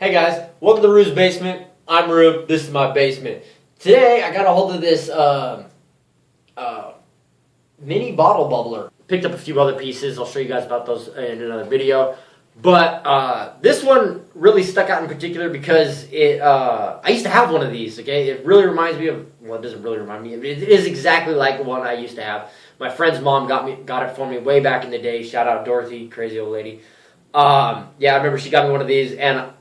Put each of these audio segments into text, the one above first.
Hey guys, welcome to Rue's Basement. I'm Rue. This is my basement. Today I got a hold of this um, uh, mini bottle bubbler. Picked up a few other pieces. I'll show you guys about those in another video. But uh, this one really stuck out in particular because it. Uh, I used to have one of these. Okay, it really reminds me of. Well, it doesn't really remind me. It is exactly like the one I used to have. My friend's mom got me got it for me way back in the day. Shout out Dorothy, crazy old lady. Um, yeah, I remember she got me one of these, and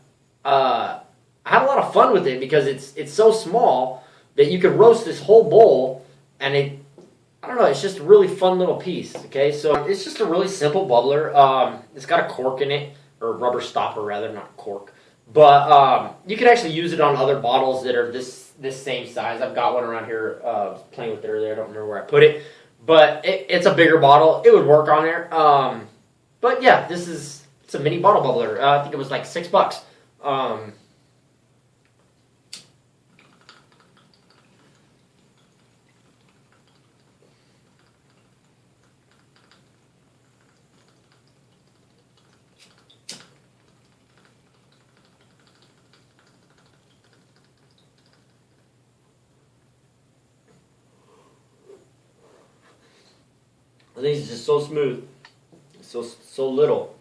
uh, I had a lot of fun with it because it's it's so small that you could roast this whole bowl, and it I don't know, it's just a really fun little piece. Okay, so it's just a really simple bubbler. Um, it's got a cork in it or rubber stopper rather, not cork. But um, you can actually use it on other bottles that are this this same size. I've got one around here uh, playing with it earlier. I don't remember where I put it, but it, it's a bigger bottle. It would work on there. Um, but yeah, this is it's a mini bottle bubbler. Uh, I think it was like six bucks. Um, I think it's just so smooth, so so little.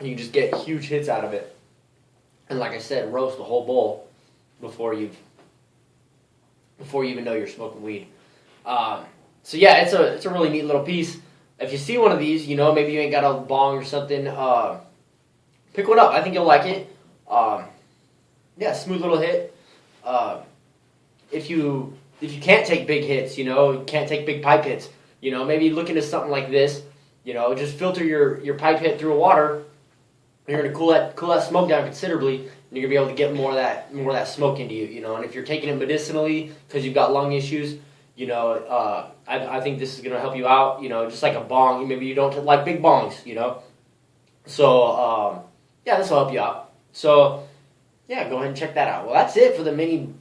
You can just get huge hits out of it, and like I said, roast the whole bowl before you've before you even know you're smoking weed. Um, so yeah, it's a it's a really neat little piece. If you see one of these, you know maybe you ain't got a bong or something, uh, pick one up. I think you'll like it. Um, yeah, smooth little hit. Uh, if you if you can't take big hits, you know, can't take big pipe hits you know, maybe look into something like this. You know, just filter your, your pipe hit through water. You're gonna cool that cool that smoke down considerably, and you're gonna be able to get more of that more of that smoke into you. You know, and if you're taking it medicinally because you've got lung issues, you know, uh, I, I think this is gonna help you out. You know, just like a bong. Maybe you don't like big bongs. You know, so um, yeah, this will help you out. So yeah, go ahead and check that out. Well, that's it for the mini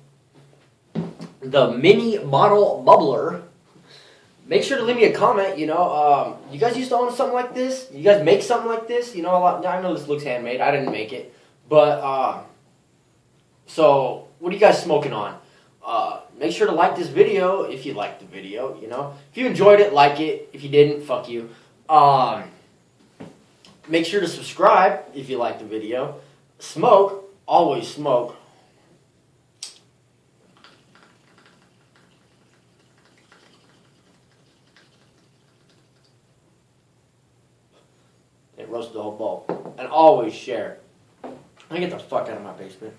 the mini bottle bubbler make sure to leave me a comment. You know, um, you guys used to own something like this. You guys make something like this. You know, a lot. I know this looks handmade. I didn't make it, but uh, so what are you guys smoking on? Uh, make sure to like this video if you liked the video. You know, if you enjoyed it, like it. If you didn't, fuck you. Um, make sure to subscribe if you like the video. Smoke, always smoke. It the whole bowl. And always share. I get the fuck out of my basement.